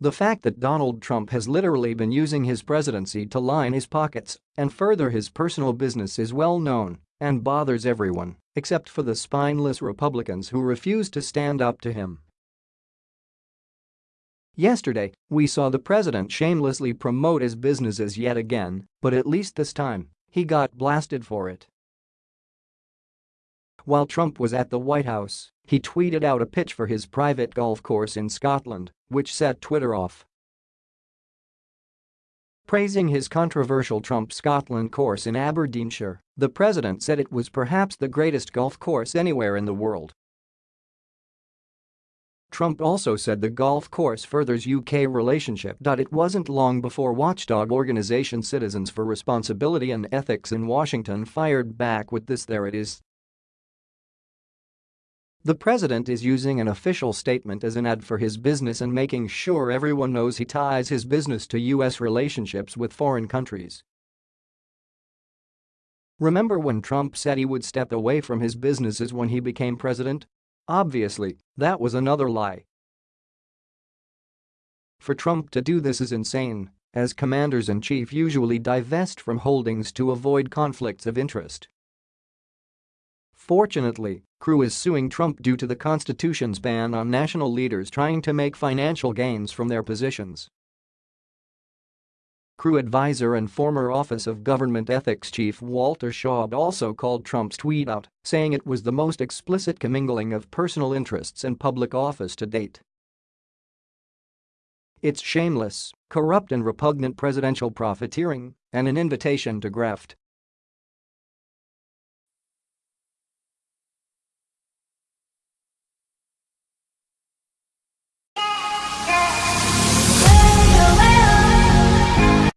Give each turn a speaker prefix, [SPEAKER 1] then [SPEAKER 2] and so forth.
[SPEAKER 1] The fact that Donald Trump has literally been using his presidency to line his pockets and further his personal business is well known and bothers everyone except for the spineless Republicans who refuse to stand up to him. Yesterday, we saw the president shamelessly promote his businesses yet again, but at least this time, he got blasted for it. While Trump was at the White House, he tweeted out a pitch for his private golf course in Scotland, which set Twitter off. Praising his controversial Trump Scotland course in Aberdeenshire, the president said it was perhaps the greatest golf course anywhere in the world. Trump also said the golf course furthers UK relationship. It wasn't long before watchdog organization Citizens for Responsibility and Ethics in Washington fired back with this there it is. The president is using an official statement as an ad for his business and making sure everyone knows he ties his business to U.S. relationships with foreign countries. Remember when Trump said he would step away from his businesses when he became president? Obviously, that was another lie. For Trump to do this is insane, as commanders-in-chief usually divest from holdings to avoid conflicts of interest. Fortunately, CREW is suing Trump due to the Constitution's ban on national leaders trying to make financial gains from their positions. CREW advisor and former Office of Government Ethics Chief Walter Shaub also called Trump's tweet out, saying it was the most explicit commingling of personal interests in public office to date. It's shameless, corrupt and repugnant presidential profiteering and an invitation to graft.